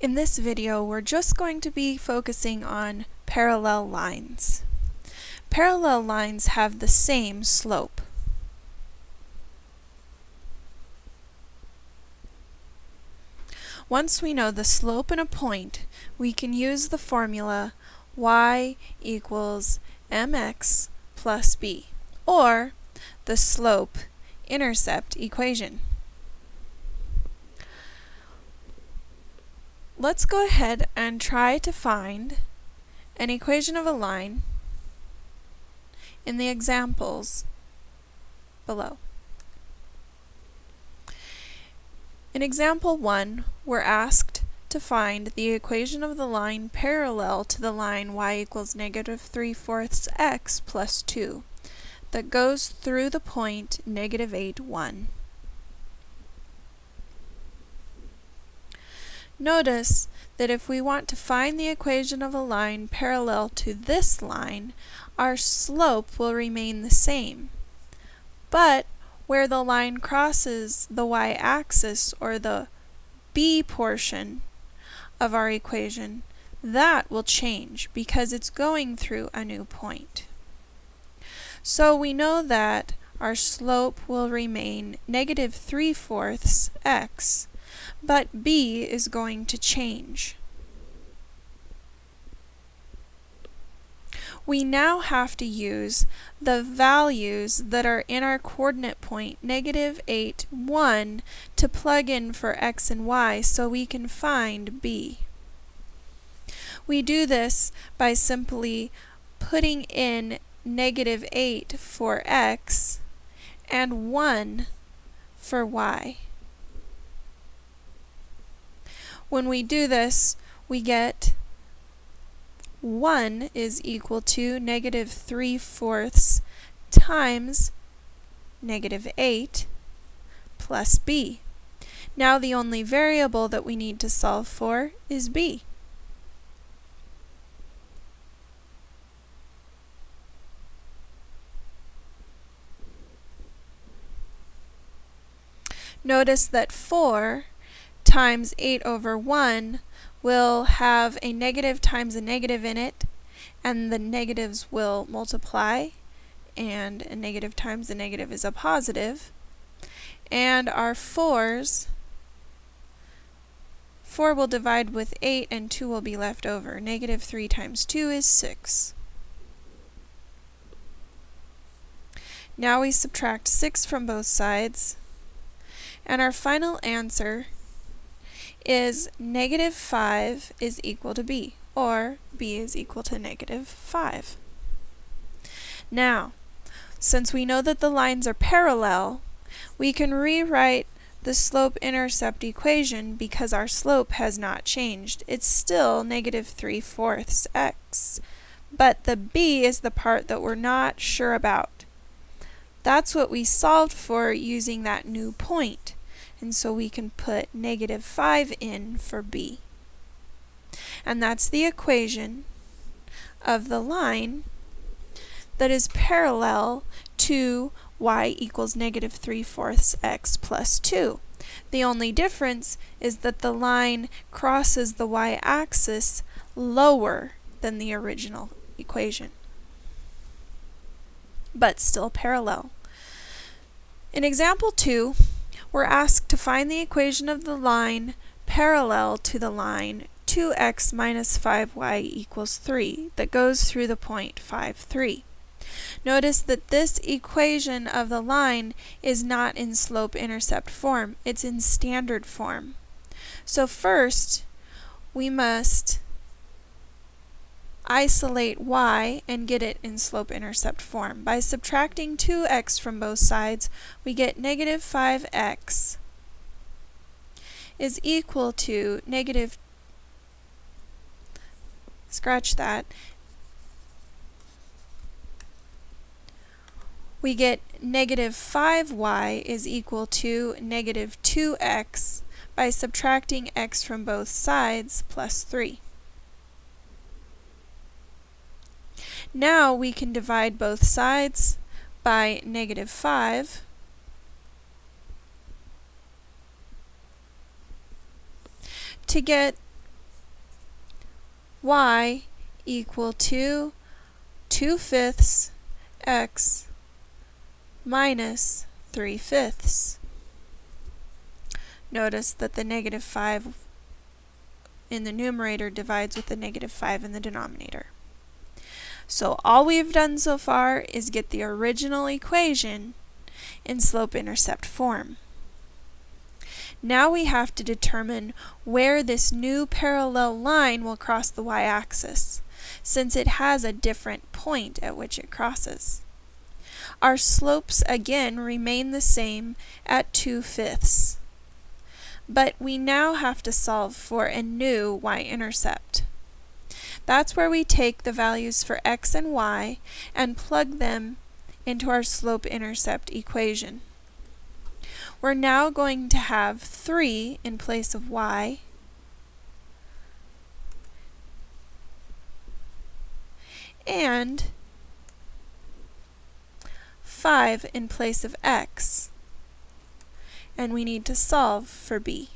In this video, we're just going to be focusing on parallel lines. Parallel lines have the same slope. Once we know the slope in a point, we can use the formula y equals mx plus b, or the slope-intercept equation. Let's go ahead and try to find an equation of a line in the examples below. In example 1, we're asked to find the equation of the line parallel to the line y equals negative 3 fourths x plus 2 that goes through the point negative 8, 1. Notice that if we want to find the equation of a line parallel to this line, our slope will remain the same. But where the line crosses the y-axis, or the b portion of our equation, that will change because it's going through a new point. So we know that our slope will remain negative 3 fourths x but b is going to change. We now have to use the values that are in our coordinate point, negative 8, 1, to plug in for x and y so we can find b. We do this by simply putting in negative 8 for x and 1 for y. When we do this, we get 1 is equal to negative 3 fourths times negative 8 plus b. Now the only variable that we need to solve for is b. Notice that 4 times 8 over 1 will have a negative times a negative in it, and the negatives will multiply, and a negative times a negative is a positive. And our 4's, 4 will divide with 8 and 2 will be left over. Negative 3 times 2 is 6. Now we subtract 6 from both sides, and our final answer is negative 5 is equal to b, or b is equal to negative 5. Now, since we know that the lines are parallel, we can rewrite the slope-intercept equation because our slope has not changed. It's still negative 3 fourths x. But the b is the part that we're not sure about. That's what we solved for using that new point and so we can put negative 5 in for b. And that's the equation of the line that is parallel to y equals negative 3 fourths x plus 2. The only difference is that the line crosses the y-axis lower than the original equation, but still parallel. In example 2, we're asked to find the equation of the line parallel to the line 2x minus 5y equals 3 that goes through the point 5, 3. Notice that this equation of the line is not in slope-intercept form, it's in standard form. So first, we must isolate y and get it in slope-intercept form. By subtracting 2x from both sides, we get negative 5x is equal to negative, scratch that, we get negative 5y is equal to negative 2x by subtracting x from both sides plus 3. Now we can divide both sides by negative 5. to get y equal to 2 fifths x minus 3 fifths. Notice that the negative 5 in the numerator divides with the negative 5 in the denominator. So all we've done so far is get the original equation in slope-intercept form. Now we have to determine where this new parallel line will cross the y-axis, since it has a different point at which it crosses. Our slopes again remain the same at 2 fifths. But we now have to solve for a new y-intercept. That's where we take the values for x and y and plug them into our slope-intercept equation. We're now going to have 3 in place of y and 5 in place of x and we need to solve for b.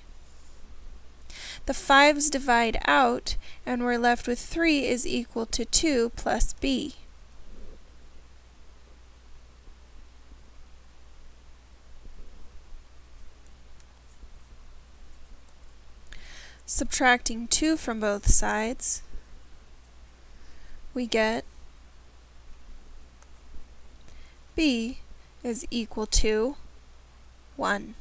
The 5's divide out, and we're left with 3 is equal to 2 plus b. Subtracting 2 from both sides, we get b is equal to 1.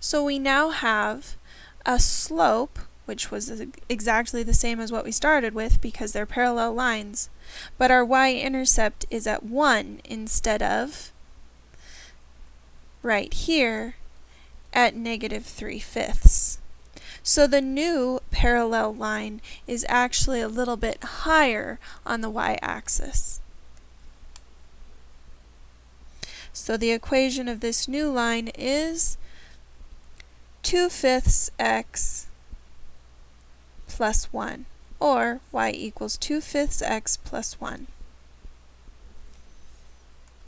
So we now have a slope, which was exactly the same as what we started with because they're parallel lines, but our y-intercept is at 1 instead of right here at negative 3 fifths. So the new parallel line is actually a little bit higher on the y-axis. So the equation of this new line is 2 fifths x plus 1, or y equals 2 fifths x plus 1.